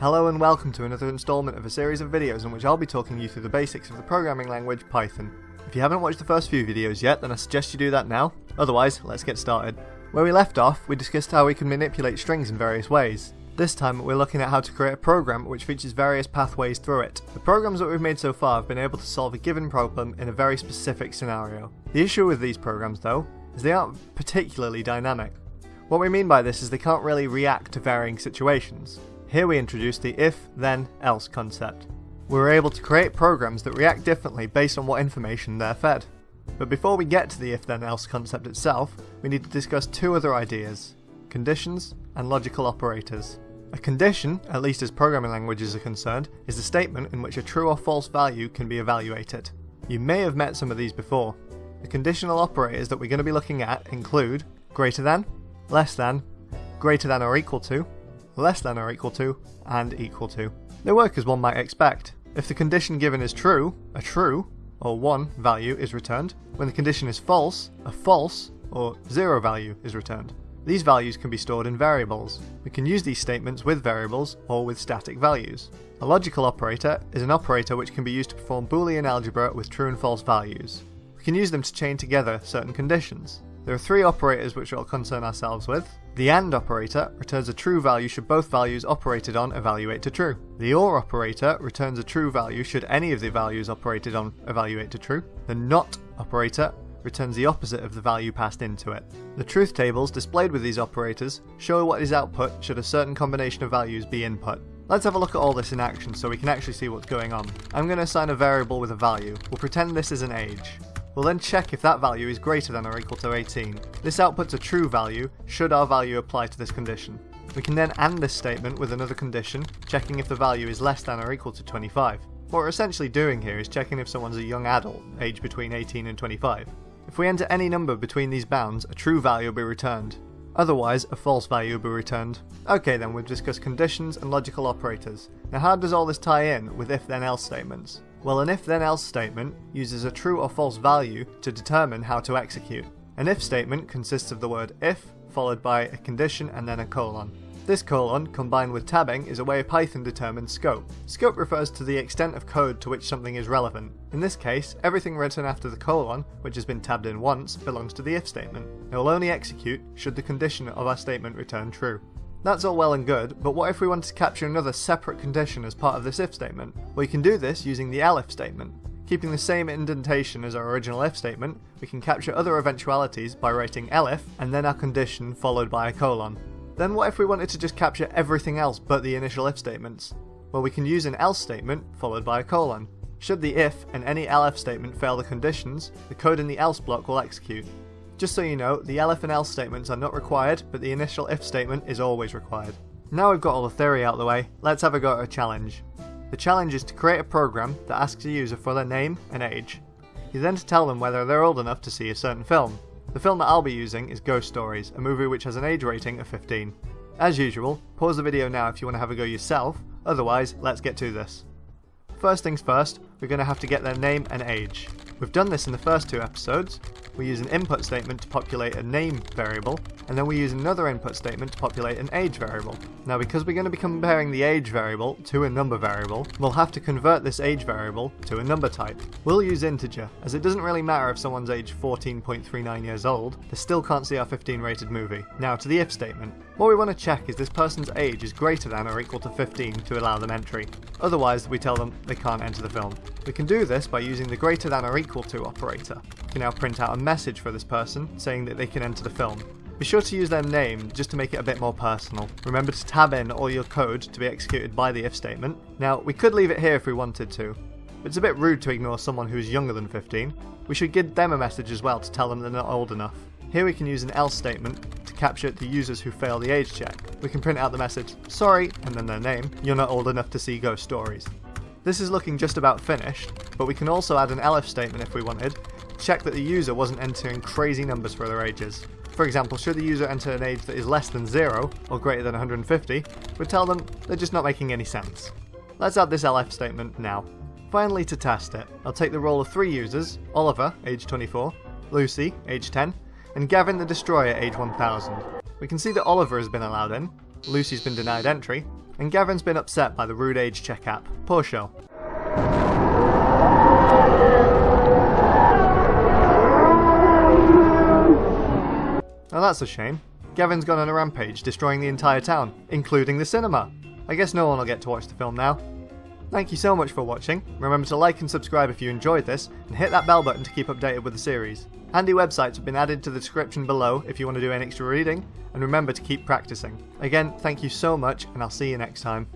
Hello and welcome to another installment of a series of videos in which I'll be talking you through the basics of the programming language Python. If you haven't watched the first few videos yet, then I suggest you do that now. Otherwise, let's get started. Where we left off, we discussed how we can manipulate strings in various ways. This time, we're looking at how to create a program which features various pathways through it. The programs that we've made so far have been able to solve a given problem in a very specific scenario. The issue with these programs, though, is they aren't particularly dynamic. What we mean by this is they can't really react to varying situations. Here we introduce the if, then, else concept. We're able to create programs that react differently based on what information they're fed. But before we get to the if then else concept itself, we need to discuss two other ideas conditions and logical operators. A condition, at least as programming languages are concerned, is a statement in which a true or false value can be evaluated. You may have met some of these before. The conditional operators that we're going to be looking at include greater than, less than, greater than or equal to, less than or equal to, and equal to. They work as one might expect. If the condition given is true, a true, or 1 value is returned. When the condition is false, a false, or 0 value is returned. These values can be stored in variables. We can use these statements with variables or with static values. A logical operator is an operator which can be used to perform Boolean algebra with true and false values. We can use them to chain together certain conditions. There are three operators which we'll concern ourselves with. The AND operator returns a true value should both values operated on evaluate to true. The OR operator returns a true value should any of the values operated on evaluate to true. The NOT operator returns the opposite of the value passed into it. The truth tables displayed with these operators show what is output should a certain combination of values be input. Let's have a look at all this in action so we can actually see what's going on. I'm going to assign a variable with a value. We'll pretend this is an age. We'll then check if that value is greater than or equal to 18. This outputs a true value, should our value apply to this condition. We can then AND this statement with another condition, checking if the value is less than or equal to 25. What we're essentially doing here is checking if someone's a young adult, aged between 18 and 25. If we enter any number between these bounds, a true value will be returned. Otherwise, a false value will be returned. Okay then, we've discussed conditions and logical operators. Now how does all this tie in with if then else statements? Well, an if then else statement uses a true or false value to determine how to execute. An if statement consists of the word if, followed by a condition and then a colon. This colon, combined with tabbing, is a way Python determines scope. Scope refers to the extent of code to which something is relevant. In this case, everything written after the colon, which has been tabbed in once, belongs to the if statement. It will only execute should the condition of our statement return true. That's all well and good, but what if we wanted to capture another separate condition as part of this if statement? Well, you can do this using the elif statement. Keeping the same indentation as our original if statement, we can capture other eventualities by writing elif and then our condition followed by a colon. Then what if we wanted to just capture everything else but the initial if statements? Well, we can use an else statement followed by a colon. Should the if and any elif statement fail the conditions, the code in the else block will execute. Just so you know, the elif and else statements are not required, but the initial if statement is always required. Now we've got all the theory out of the way, let's have a go at a challenge. The challenge is to create a program that asks a user for their name and age. You then to tell them whether they're old enough to see a certain film. The film that I'll be using is Ghost Stories, a movie which has an age rating of 15. As usual, pause the video now if you want to have a go yourself, otherwise let's get to this. First things first, we're going to have to get their name and age. We've done this in the first two episodes. We use an input statement to populate a name variable, and then we use another input statement to populate an age variable. Now because we're going to be comparing the age variable to a number variable, we'll have to convert this age variable to a number type. We'll use integer, as it doesn't really matter if someone's age 14.39 years old, they still can't see our 15 rated movie. Now to the if statement. What we want to check is this person's age is greater than or equal to 15 to allow them entry. Otherwise we tell them they can't enter the film. We can do this by using the greater than or equal to operator. We can now print out a message for this person saying that they can enter the film. Be sure to use their name just to make it a bit more personal. Remember to tab in all your code to be executed by the if statement. Now, we could leave it here if we wanted to, but it's a bit rude to ignore someone who's younger than 15. We should give them a message as well to tell them they're not old enough. Here we can use an else statement to capture the users who fail the age check. We can print out the message, sorry, and then their name, you're not old enough to see ghost stories. This is looking just about finished, but we can also add an elif statement if we wanted, check that the user wasn't entering crazy numbers for their ages. For example, should the user enter an age that is less than 0 or greater than 150, we'd tell them they're just not making any sense. Let's add this elif statement now. Finally, to test it, I'll take the role of three users, Oliver, age 24, Lucy, age 10, and Gavin the Destroyer, age 1000. We can see that Oliver has been allowed in, Lucy's been denied entry, and Gavin's been upset by the rude age check app. Poor show. Now that's a shame. Gavin's gone on a rampage, destroying the entire town, including the cinema. I guess no one will get to watch the film now. Thank you so much for watching. Remember to like and subscribe if you enjoyed this, and hit that bell button to keep updated with the series. Handy websites have been added to the description below if you want to do any extra reading, and remember to keep practicing. Again, thank you so much, and I'll see you next time.